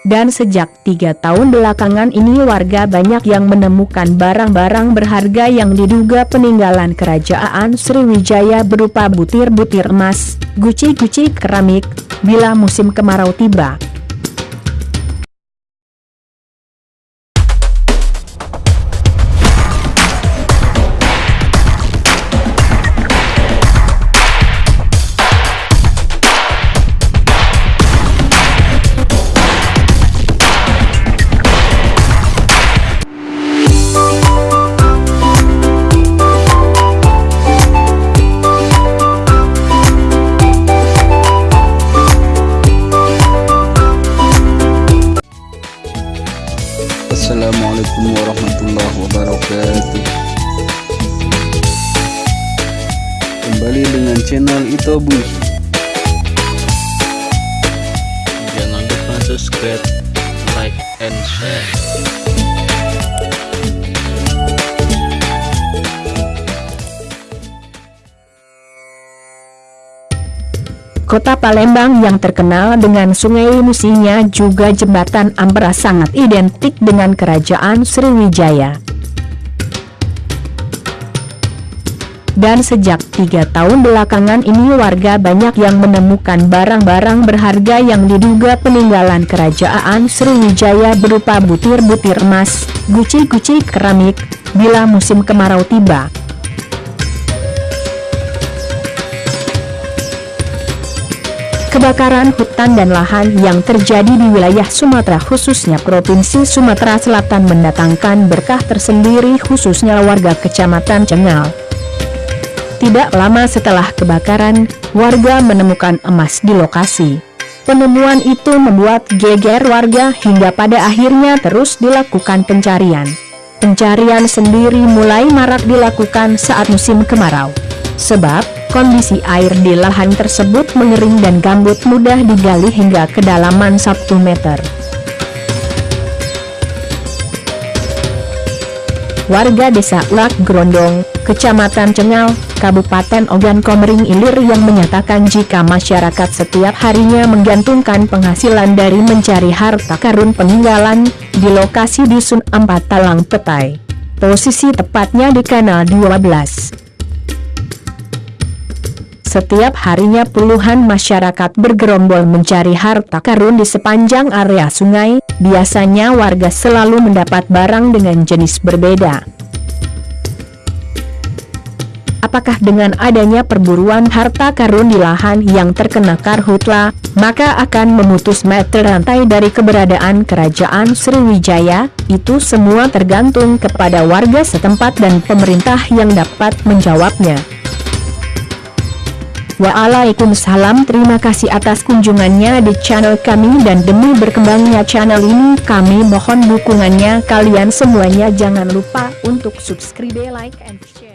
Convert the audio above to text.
Dan sejak tiga tahun belakangan ini warga banyak yang menemukan barang-barang berharga yang diduga peninggalan kerajaan Sriwijaya berupa butir-butir emas, guci-guci keramik, bila musim kemarau tiba. Assalamualaikum warahmatullahi wabarakatuh. Kembali dengan channel Ito Bus Jangan lupa subscribe, like, and share Kota Palembang yang terkenal dengan sungai musinya juga jembatan Ambra sangat identik dengan kerajaan Sriwijaya. Dan sejak tiga tahun belakangan ini warga banyak yang menemukan barang-barang berharga yang diduga peninggalan kerajaan Sriwijaya berupa butir-butir emas, guci-guci keramik, bila musim kemarau tiba. Kebakaran hutan dan lahan yang terjadi di wilayah Sumatera khususnya Provinsi Sumatera Selatan mendatangkan berkah tersendiri khususnya warga Kecamatan Cengal. Tidak lama setelah kebakaran, warga menemukan emas di lokasi. Penemuan itu membuat geger warga hingga pada akhirnya terus dilakukan pencarian. Pencarian sendiri mulai marak dilakukan saat musim kemarau. Sebab, Kondisi air di lahan tersebut mengering dan gambut mudah digali hingga kedalaman 1 meter. Warga desa Ulak Grondong, Kecamatan Cengal, Kabupaten Ogan Komering Ilir yang menyatakan jika masyarakat setiap harinya menggantungkan penghasilan dari mencari harta karun peninggalan, di lokasi Dusun Empat Talang Petai. Posisi tepatnya di Kanal 12. Setiap harinya puluhan masyarakat bergerombol mencari harta karun di sepanjang area sungai, biasanya warga selalu mendapat barang dengan jenis berbeda. Apakah dengan adanya perburuan harta karun di lahan yang terkena karhutla, maka akan memutus mata rantai dari keberadaan kerajaan Sriwijaya? Itu semua tergantung kepada warga setempat dan pemerintah yang dapat menjawabnya. Waalaikumsalam. Terima kasih atas kunjungannya di channel kami dan demi berkembangnya channel ini kami mohon dukungannya kalian semuanya. Jangan lupa untuk subscribe like and share